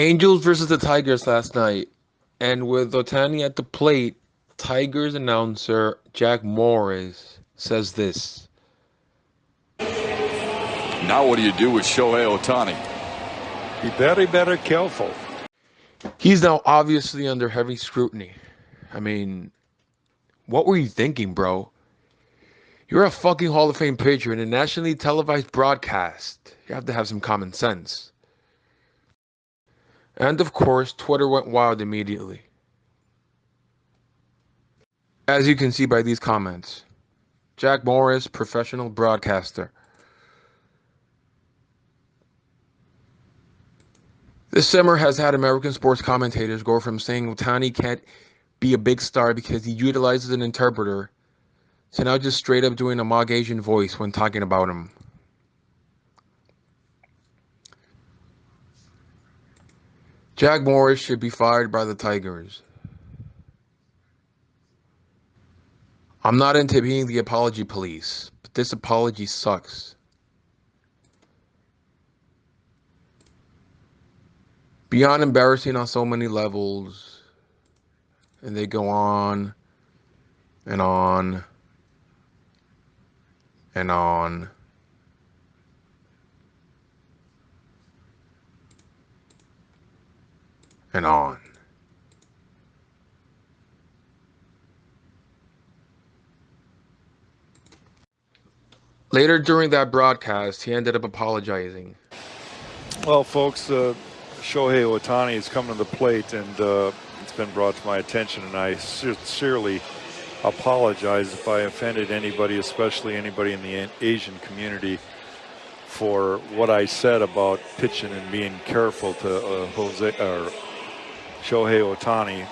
Angels versus the Tigers last night. And with Ohtani at the plate, Tigers announcer Jack Morris says this. Now what do you do with Shohei Ohtani? Be very, very careful. He's now obviously under heavy scrutiny. I mean, what were you thinking, bro? You're a fucking Hall of Fame pitcher in a nationally televised broadcast. You have to have some common sense. And of course, Twitter went wild immediately. As you can see by these comments, Jack Morris, professional broadcaster. This summer has had American sports commentators go from saying Ohtani can't be a big star because he utilizes an interpreter to now just straight up doing a Mog Asian voice when talking about him. Jack Morris should be fired by the Tigers. I'm not into being the apology police, but this apology sucks. Beyond embarrassing on so many levels, and they go on and on and on. And on. Later during that broadcast, he ended up apologizing. Well, folks, uh, Shohei Ohtani has come to the plate, and uh, it's been brought to my attention, and I sincerely apologize if I offended anybody, especially anybody in the Asian community, for what I said about pitching and being careful to uh, Jose or Shohei Ohtani.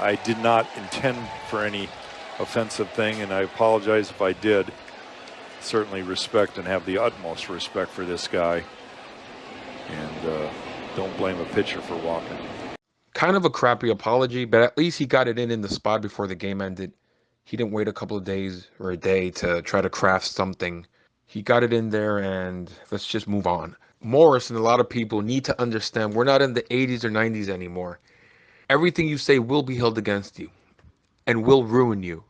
I did not intend for any offensive thing, and I apologize if I did. Certainly respect and have the utmost respect for this guy, and uh, don't blame a pitcher for walking. Kind of a crappy apology, but at least he got it in in the spot before the game ended. He didn't wait a couple of days or a day to try to craft something. He got it in there, and let's just move on. Morris and a lot of people need to understand we're not in the 80s or 90s anymore. Everything you say will be held against you and will ruin you.